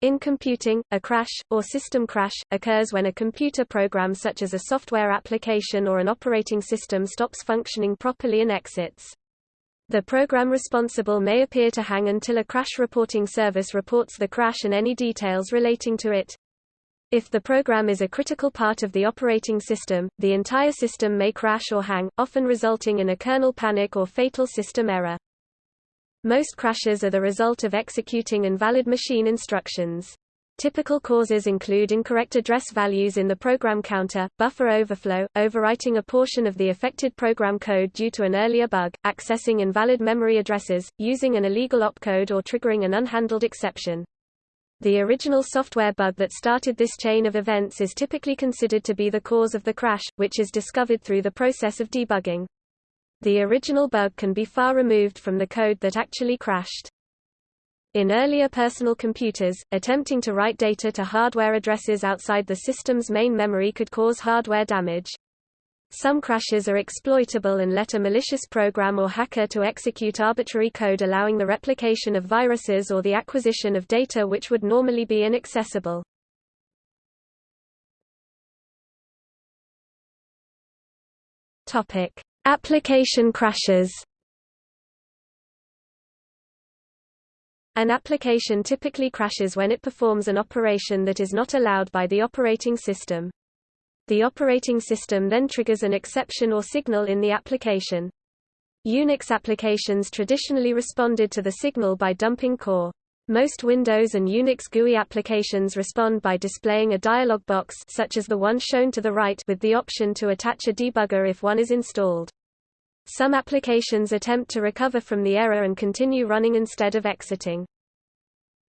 In computing, a crash, or system crash, occurs when a computer program such as a software application or an operating system stops functioning properly and exits. The program responsible may appear to hang until a crash reporting service reports the crash and any details relating to it. If the program is a critical part of the operating system, the entire system may crash or hang, often resulting in a kernel panic or fatal system error. Most crashes are the result of executing invalid machine instructions. Typical causes include incorrect address values in the program counter, buffer overflow, overwriting a portion of the affected program code due to an earlier bug, accessing invalid memory addresses, using an illegal opcode or triggering an unhandled exception. The original software bug that started this chain of events is typically considered to be the cause of the crash, which is discovered through the process of debugging. The original bug can be far removed from the code that actually crashed. In earlier personal computers, attempting to write data to hardware addresses outside the system's main memory could cause hardware damage. Some crashes are exploitable and let a malicious program or hacker to execute arbitrary code allowing the replication of viruses or the acquisition of data which would normally be inaccessible. Topic: Application crashes An application typically crashes when it performs an operation that is not allowed by the operating system. The operating system then triggers an exception or signal in the application. Unix applications traditionally responded to the signal by dumping core. Most Windows and Unix GUI applications respond by displaying a dialog box such as the one shown to the right with the option to attach a debugger if one is installed. Some applications attempt to recover from the error and continue running instead of exiting.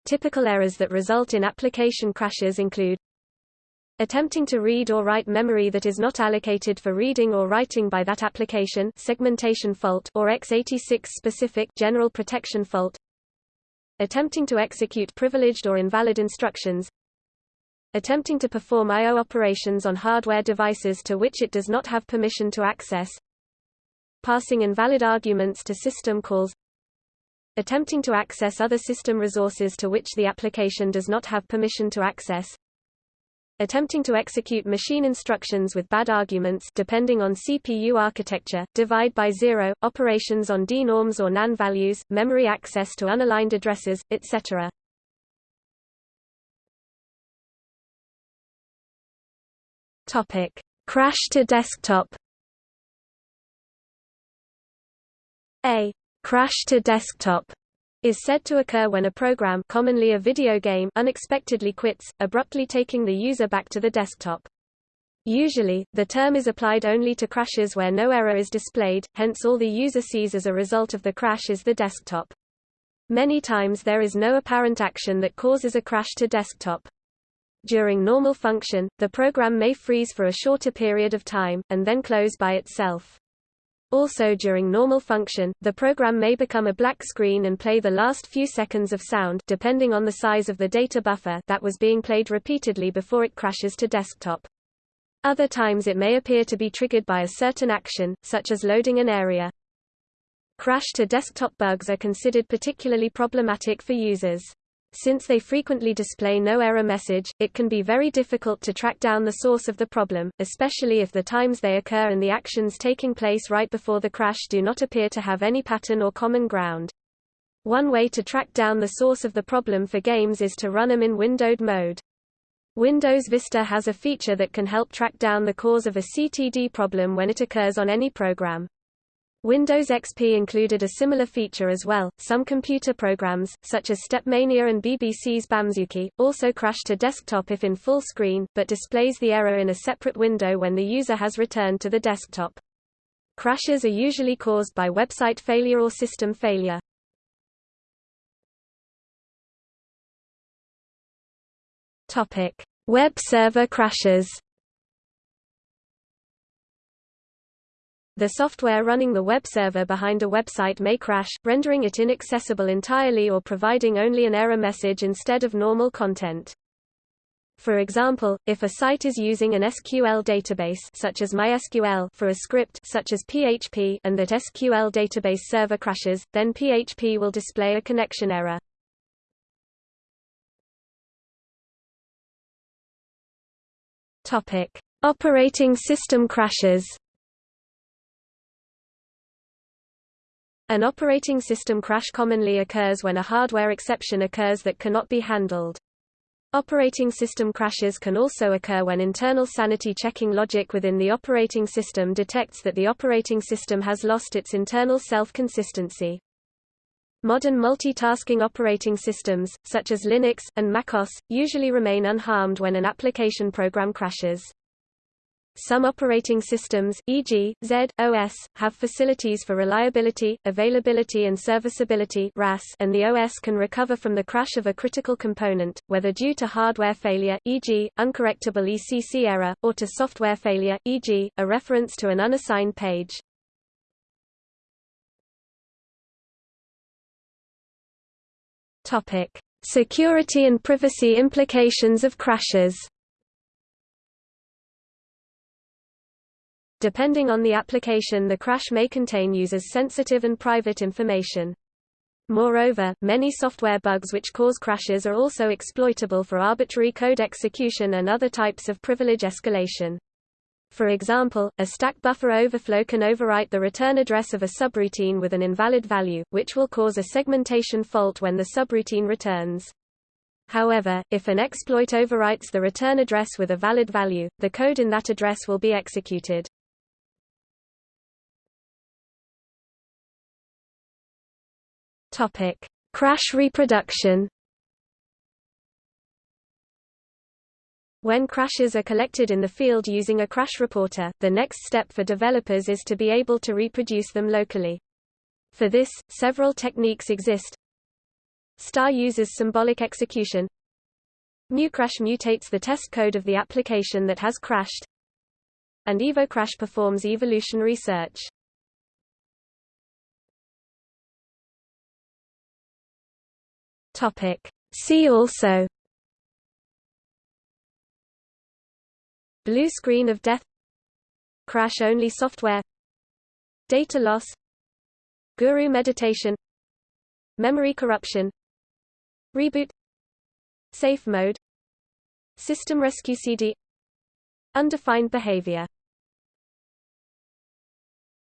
Typical errors that result in application crashes include attempting to read or write memory that is not allocated for reading or writing by that application segmentation fault or x86 specific general protection fault attempting to execute privileged or invalid instructions attempting to perform I.O. operations on hardware devices to which it does not have permission to access passing invalid arguments to system calls attempting to access other system resources to which the application does not have permission to access attempting to execute machine instructions with bad arguments depending on CPU architecture, divide by zero, operations on denorms or NaN values, memory access to unaligned addresses, etc. Topic: Crash to desktop A crash to desktop is said to occur when a program commonly a video game unexpectedly quits, abruptly taking the user back to the desktop. Usually, the term is applied only to crashes where no error is displayed, hence all the user sees as a result of the crash is the desktop. Many times there is no apparent action that causes a crash to desktop. During normal function, the program may freeze for a shorter period of time, and then close by itself. Also during normal function, the program may become a black screen and play the last few seconds of sound depending on the size of the data buffer that was being played repeatedly before it crashes to desktop. Other times it may appear to be triggered by a certain action, such as loading an area. Crash to desktop bugs are considered particularly problematic for users. Since they frequently display no error message, it can be very difficult to track down the source of the problem, especially if the times they occur and the actions taking place right before the crash do not appear to have any pattern or common ground. One way to track down the source of the problem for games is to run them in windowed mode. Windows Vista has a feature that can help track down the cause of a CTD problem when it occurs on any program. Windows XP included a similar feature as well. Some computer programs, such as StepMania and BBC's Bamzooki, also crash to desktop if in full screen, but displays the error in a separate window when the user has returned to the desktop. Crashes are usually caused by website failure or system failure. Topic: Web server crashes. the software running the web server behind a website may crash, rendering it inaccessible entirely or providing only an error message instead of normal content. For example, if a site is using an SQL database such as MySQL for a script such as PHP and that SQL database server crashes, then PHP will display a connection error. Topic: Operating system crashes. An operating system crash commonly occurs when a hardware exception occurs that cannot be handled. Operating system crashes can also occur when internal sanity checking logic within the operating system detects that the operating system has lost its internal self-consistency. Modern multitasking operating systems, such as Linux, and MacOS, usually remain unharmed when an application program crashes. Some operating systems, e.g., Z, OS, have facilities for reliability, availability and serviceability and the OS can recover from the crash of a critical component, whether due to hardware failure e.g., uncorrectable ECC error, or to software failure e.g., a reference to an unassigned page. Security and privacy implications of crashes Depending on the application the crash may contain users' sensitive and private information. Moreover, many software bugs which cause crashes are also exploitable for arbitrary code execution and other types of privilege escalation. For example, a stack buffer overflow can overwrite the return address of a subroutine with an invalid value, which will cause a segmentation fault when the subroutine returns. However, if an exploit overwrites the return address with a valid value, the code in that address will be executed. Topic: Crash reproduction. When crashes are collected in the field using a crash reporter, the next step for developers is to be able to reproduce them locally. For this, several techniques exist. Star uses symbolic execution. MuCrash mutates the test code of the application that has crashed. And EvoCrash performs evolutionary search. Topic. See also Blue screen of death Crash-only software Data loss Guru meditation Memory corruption Reboot Safe mode System rescue CD Undefined behavior